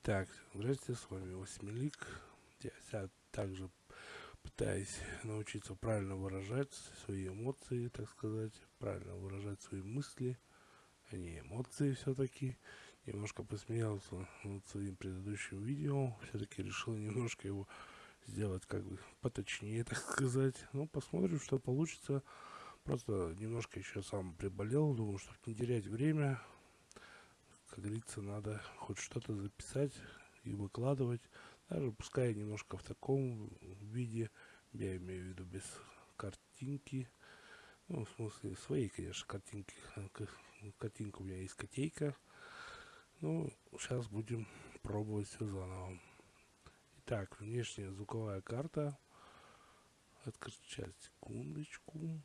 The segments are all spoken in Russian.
Итак, здравствуйте, с вами Восьмилик. Я также пытаюсь научиться правильно выражать свои эмоции, так сказать, правильно выражать свои мысли, а не эмоции все-таки. Немножко посмеялся над своим предыдущим видео, все-таки решил немножко его сделать как бы поточнее, так сказать. Ну, посмотрим, что получится. Просто немножко еще сам приболел, думаю, чтобы не терять время, как говорится, надо хоть что-то записать и выкладывать. Даже пускай немножко в таком виде, я имею в виду без картинки. Ну, в смысле, своей, конечно, картинки. Картинка у меня есть котейка. Ну, сейчас будем пробовать все заново. Итак, внешняя звуковая карта. Открыть секундочку.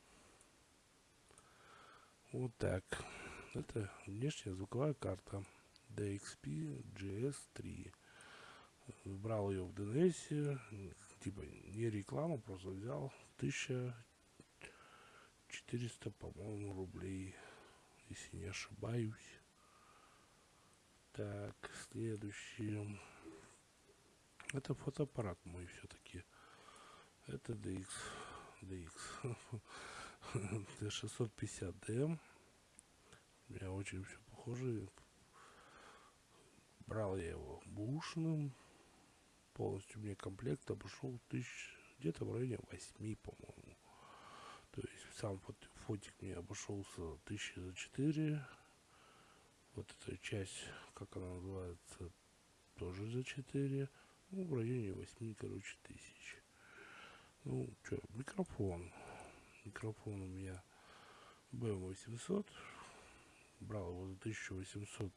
Вот так. Это внешняя звуковая карта DXP GS3. Брал ее в DNS, типа не реклама, просто взял 1400, по-моему, рублей, если не ошибаюсь. Так, следующий. Это фотоаппарат мой все-таки. Это DX. DX. D650D. У меня очень все похоже. Брал я его бушным. Полностью мне комплект обошел тысяч, где-то в районе 8, по-моему. То есть сам фот, фотик мне обошелся тысячи за 4. Вот эта часть, как она называется, тоже за 4. Ну, в районе 8, короче, тысяч. Ну, что, микрофон. Микрофон у меня BM800 брал его за 1800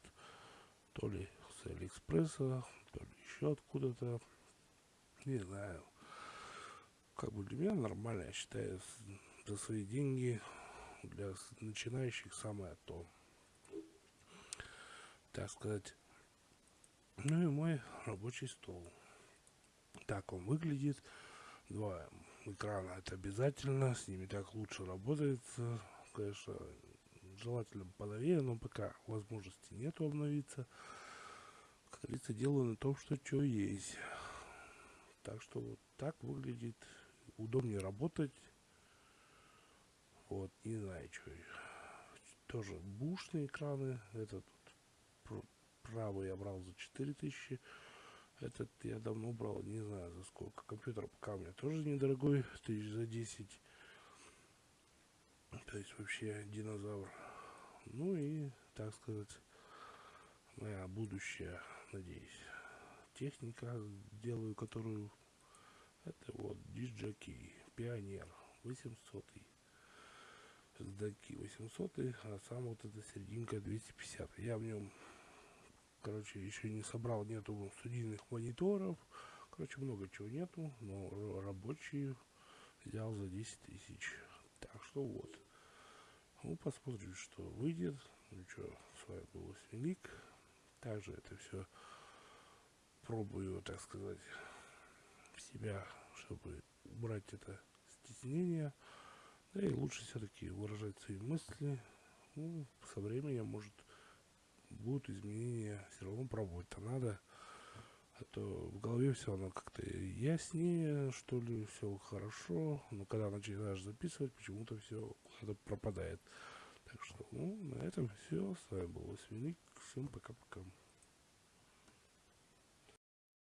то ли с Алиэкспресса, то ли еще откуда-то. Не знаю. Как бы для меня нормально, я считаю, за свои деньги для начинающих самое то. Так сказать. Ну и мой рабочий стол. Так он выглядит. Два экрана это обязательно, с ними так лучше работается. Конечно, желательно поновее, но пока возможности нету обновиться. Как говорится, делаю на том, что что есть. Так что вот так выглядит. Удобнее работать. Вот, не знаю, что. Тоже бушные экраны. Этот правый я брал за 4000. Этот я давно брал, не знаю за сколько. Компьютер пока у меня тоже недорогой, тысяч за 10. То есть вообще динозавр. Ну и, так сказать, моя будущая, надеюсь, техника, делаю которую это вот диджаки, пионер 800 сдаки 800 а сам вот эта серединка 250 я в нем короче еще не собрал нету студийных мониторов короче много чего нету но рабочие взял за 10 тысяч. Так что вот ну, посмотрим, что выйдет. Ну что, с вами был Велик. Также это все пробую, так сказать, себя, чтобы убрать это стеснение. Да и лучше все-таки выражать свои мысли. Ну, со временем, может, будут изменения. Все равно пробовать-то надо. А то в голове все оно как-то яснее, что ли, все хорошо. Но когда начинаешь записывать, почему-то все куда-то пропадает. Так что, ну, на этом все. С вами был Велик. Всем пока-пока.